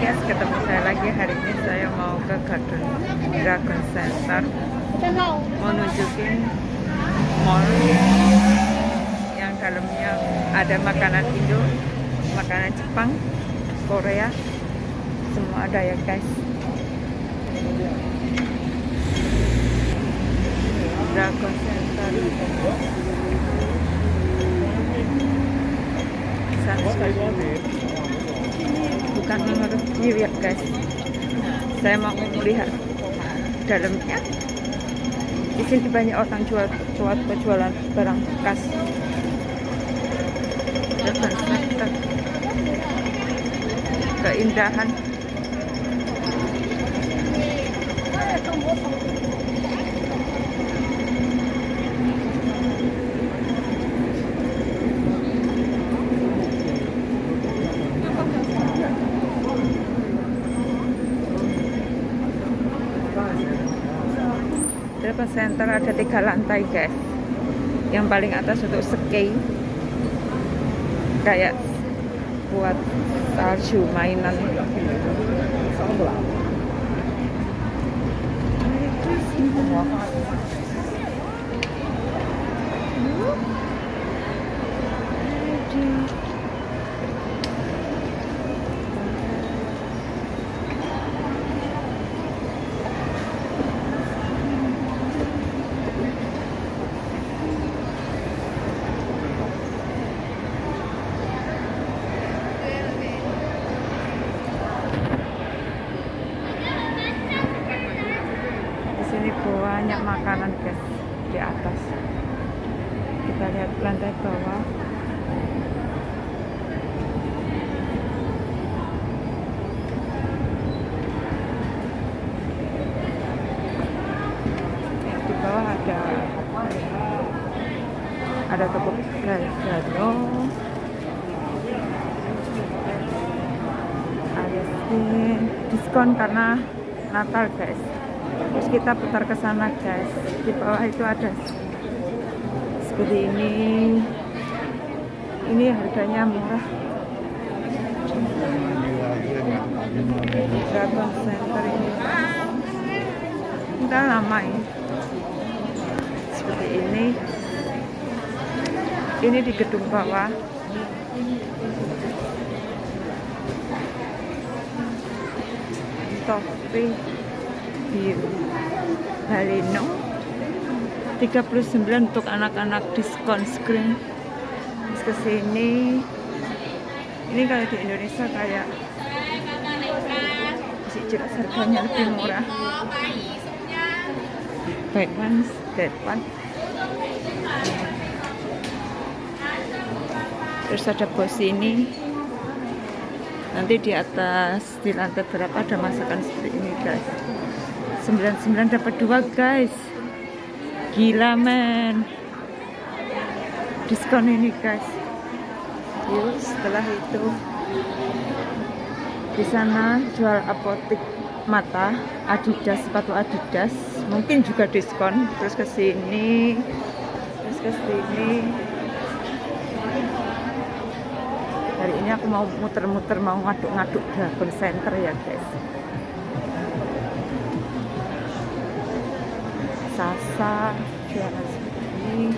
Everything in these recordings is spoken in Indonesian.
guys, ketemu saya lagi hari ini saya mau ke Garden Dragon Center mau nunjukin mall yang dalamnya ada makanan Indo, makanan Jepang, Korea, semua ada ya guys. Dragon Center. Sunset. Bukan review ya guys. Saya mau melihat dalamnya. Di sini banyak orang jual jual jualan barang bekas. Keindahan Center ada tiga lantai guys. Yang paling atas untuk ski kayak buat salju mainan. Di sini makanan guys di atas. Kita lihat lantai bawah. Di bawah ada ada toko gado ada diskon karena Natal guys terus kita putar ke sana guys. Di bawah itu ada seperti ini. Ini harganya murah. Dragon Center ini? Udah lama ini. Seperti ini. Ini di gedung bawah. Topi biru Baleno 39 untuk anak-anak diskon screen. Terus ke sini. Ini kalau di Indonesia kayak masih jelas harganya lebih murah. Batman Batman terus ada bos ini. Nanti di atas di lantai berapa ada masakan seperti ini guys 99 dapat dua guys. Gila men. Diskon ini guys. Yuk setelah itu di sana jual apotik mata adidas sepatu adidas. Mungkin juga diskon. Terus ke sini terus ke sini. Hari ini aku mau muter-muter mau ngaduk-ngaduk Dragon Center ya guys Sasa jualan ini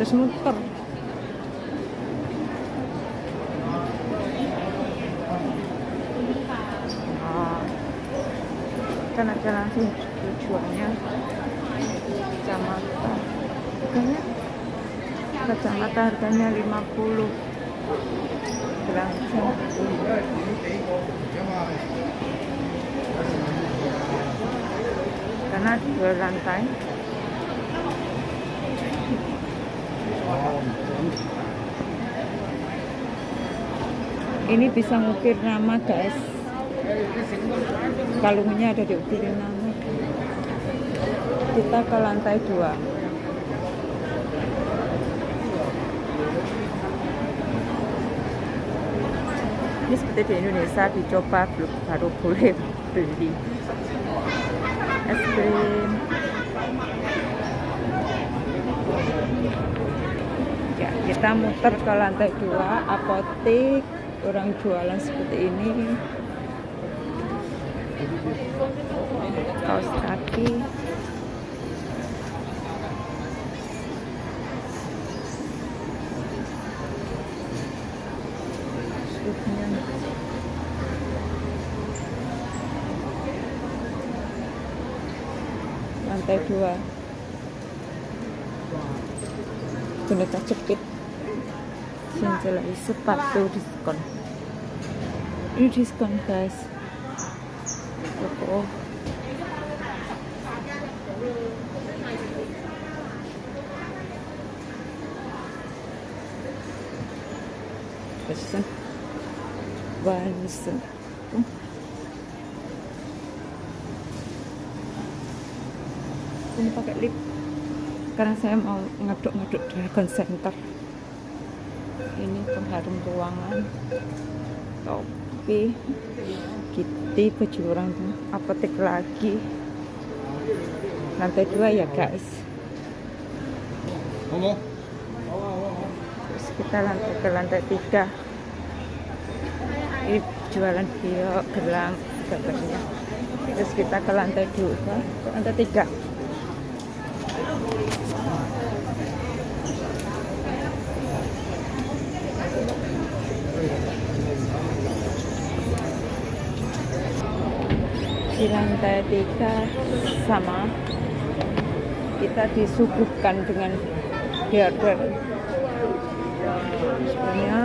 terus muter nah, kan ada langsung tujuannya kacamata harganya kacamata harganya 50 langsung karena dua lantai. Ini bisa ngukir nama guys. Kalungnya ada diukirin nama. Kita ke lantai dua. Ini seperti di Indonesia dicoba baru boleh beli es krim. Ya kita muter ke lantai dua apotik orang jualan seperti ini. Kaos kaki Shootnya. lantai dua boneka cepit Sinjelai sepatu diskon. Ini diskon guys. Toko Vanessa oh. ini pakai lip karena saya mau ngaduk-ngaduk Dragon Center. Ini pengharum ruangan topi kitty baju orang apotek lagi. Lantai dua ya guys. Terus kita lantai ke lantai tiga. Ini jualan bio gelang sebagainya terus kita ke lantai dua ke lantai tiga di lantai tiga sama kita disuguhkan dengan hardware. Sebenarnya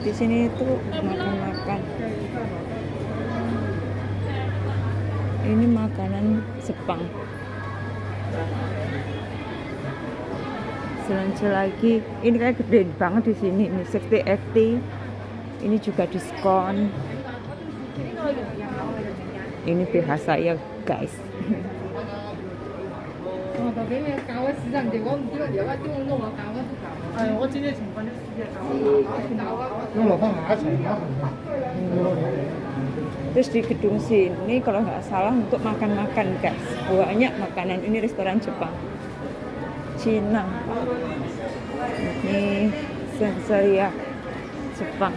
di sini itu makan-makan. Ini makanan Jepang. Selanjutnya lagi. Ini kayak gede banget di sini. Ini 60 FT ini juga diskon ini pihak saya guys. Terus di gedung sini kalau nggak salah untuk makan-makan guys. Banyak makanan. Ini restoran Jepang. Cina ini sensoria ya, Jepang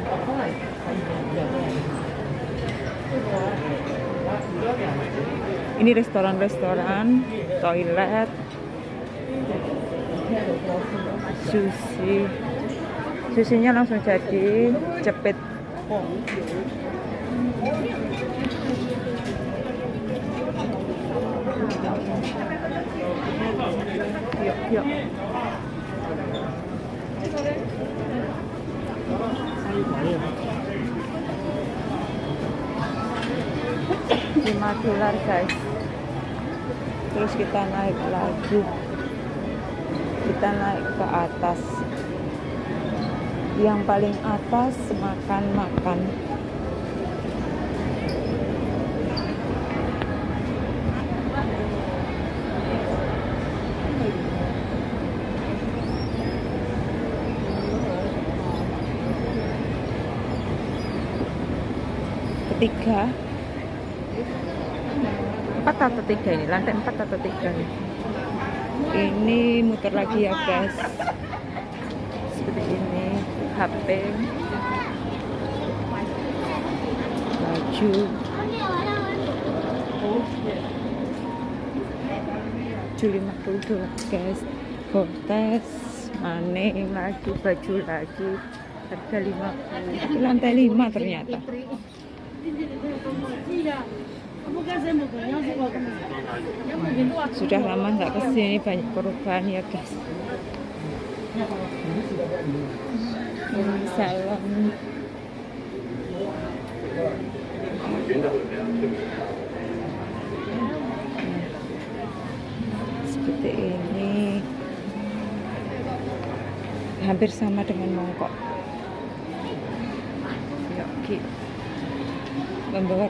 ini restoran-restoran toilet sushi. Susinya langsung jadi cepet yuk yuk lima dolar guys. Terus kita naik lagi. Kita naik ke atas. Yang paling atas makan-makan ketiga tiga ini lantai empat atau tiga nih ini muter lagi ya guys. Seperti ini HP baju. 50 dolar guys. Cortez maning lagi baju lagi. Harga 50 Ini lantai 5 ternyata sudah lama nggak ke sini banyak perubahan ya guys. Salon seperti ini. Hampir sama dengan mongkok Yogi membawa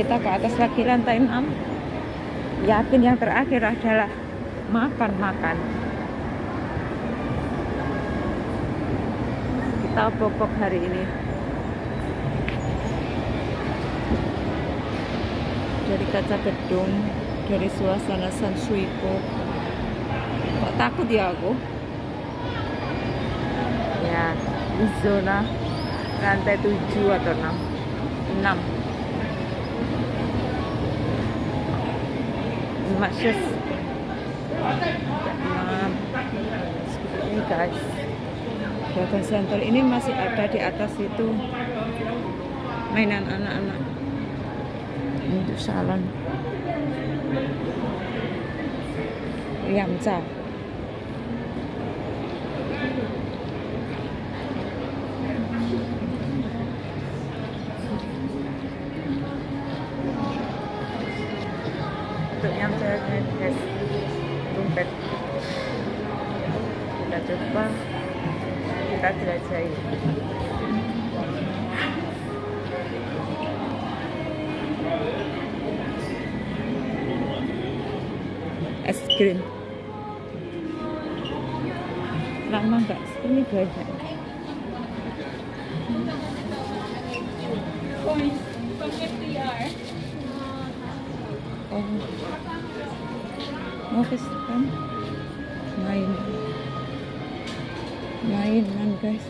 kita ke atas lagi. Lantai 6 yakin yang terakhir adalah makan-makan kita bobok hari ini. Dari kaca gedung dari suasana San Suipo kok takut ya aku? Ya di zona lantai 7 atau 6 6 Masyes 6 seperti ini guys. Dragon Center ini masih ada di atas itu. Mainan anak-anak. Untuk salon. Yamcha untuk Yamcha guys. Dompet kita coba. Kita jelajahi. Es krim. Lama nggak? Ini banyak kan? Main. Mainan guys.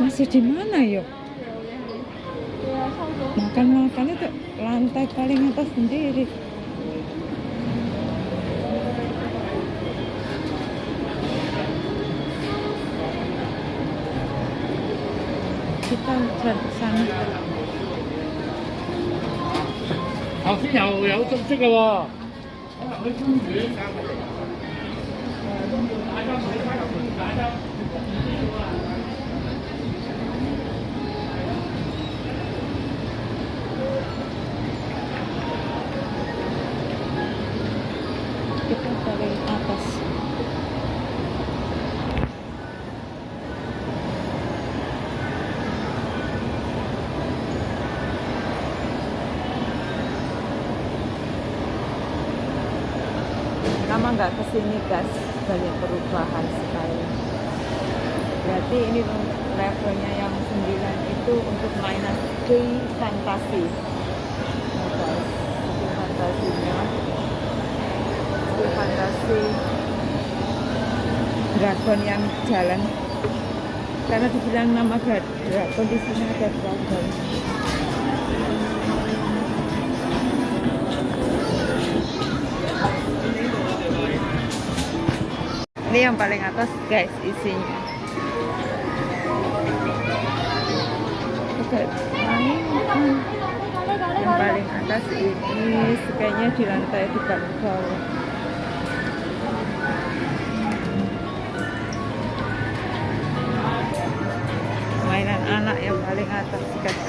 Masih di mana yuk makan makan itu lantai paling atas sendiri. Kita ke sana 又有足息嘅喎，可能去公。Ke sini guys banyak perubahan sekali. Berarti ini levelnya yang 9 itu untuk mainan Key Fantasi. Nah guys Key Fantasinya. Key Fantasi. Dragon yang jalan. Karena dibilang nama dra- dragon di sini ada dragon ini yang paling atas guys isinya. Oke, mainan. yang paling atas ini kayaknya di lantai di bawah. Mainan anak yang paling atas guys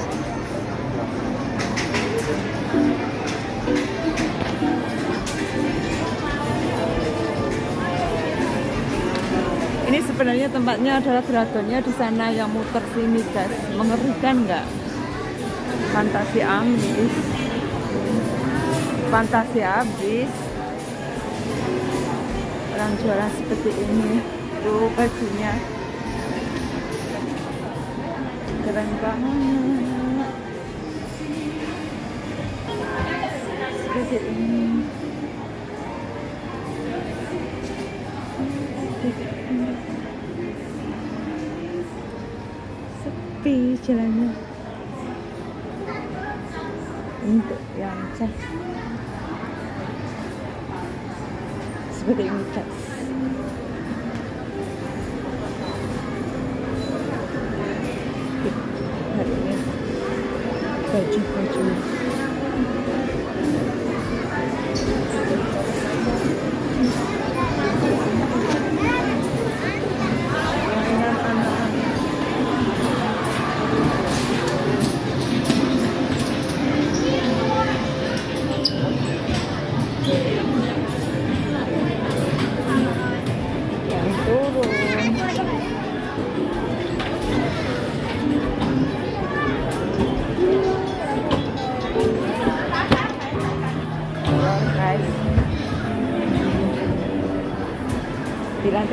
sebenarnya tempatnya adalah dragonnya di sana yang muter sini guys mengerikan nggak? Fantasi ambis. Fantasi habis. Orang jualan seperti ini. Tuh bajunya. Keren banget. Seperti ini sepi jalannya untuk yang cas. Seperti ini guys hari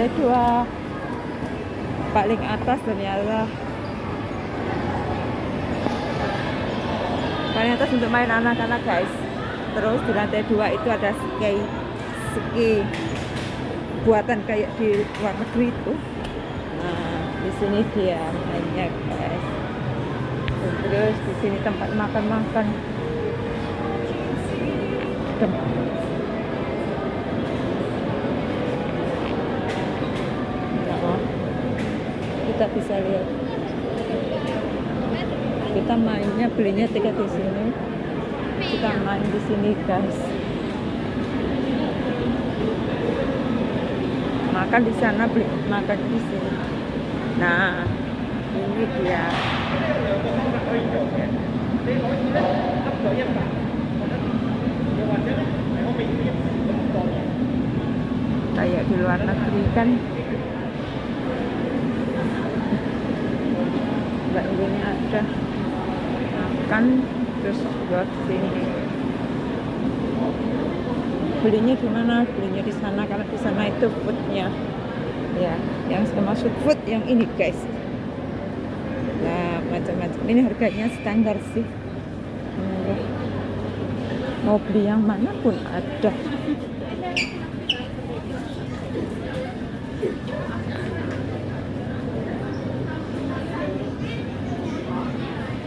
lantai dua. Paling atas ternyata paling atas untuk main anak-anak guys. Terus di lantai dua itu ada ski ski buatan kayak di luar negeri itu. Nah di sini dia mainnya guys. Terus di sini tempat makan-makan kita bisa lihat. Kita mainnya belinya tiket di sini. Kita main di sini guys. Makan di sana beli makan di sini. Nah ini dia. Kayak di luar negeri kan Ini ada. Makan terus buat sini. Belinya gimana belinya di sana karena di sana itu foodnya. Ya yang termasuk food yang ini guys. Nah macam-macam. Ini harganya standar sih. Mau beli yang mana pun ada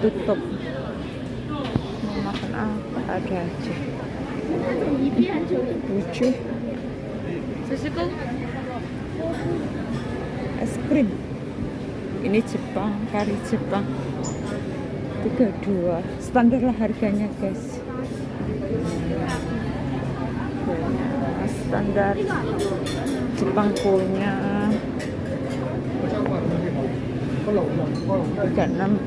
tutup. Mau makan apa? Ada aja. Lucu. Es krim. Ini Jepang kari Jepang. 32 standar lah harganya guys. Nah, standar Jepang punya 3640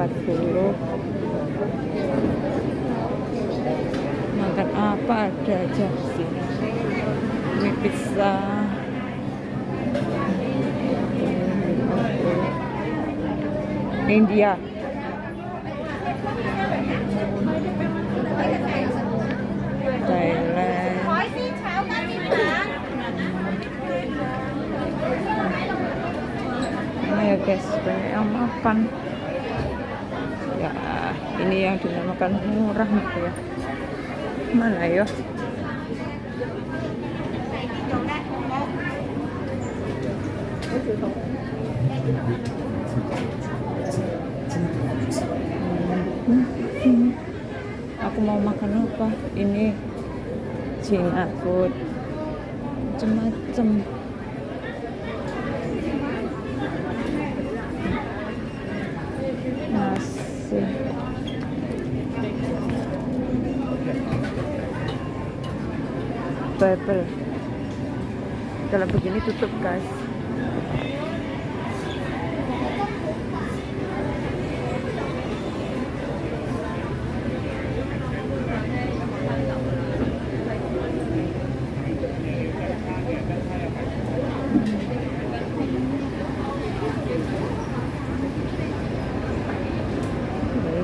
makan apa ada aja sini ini pizza India Thailand Nah ya guys, banyak yang makan. Ya, ini yang dinamakan murah ya. Mana ya? Aku mau makan apa? Ini Cina food. Macem-macem. Bubble kalau begini tutup guys.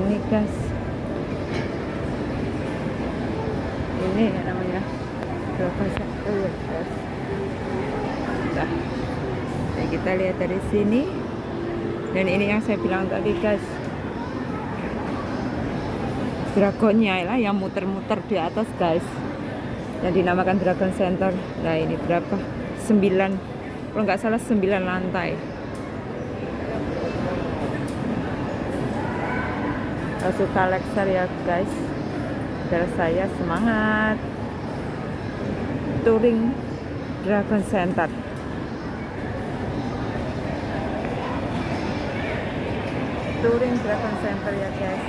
Ini guys ini yang namanya berapa satu ya guys nah, nah, kita lihat dari sini. Dan ini yang saya bilang tadi guys. Dragonnya lah yang muter-muter di atas guys. Yang dinamakan Dragon Center. Nah ini berapa? 9 kalau nggak salah 9 lantai. Suka lecture ya guys. Saudara saya semangat. Touring Dragon Center touring Dragon Center ya guys.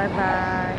Bye bye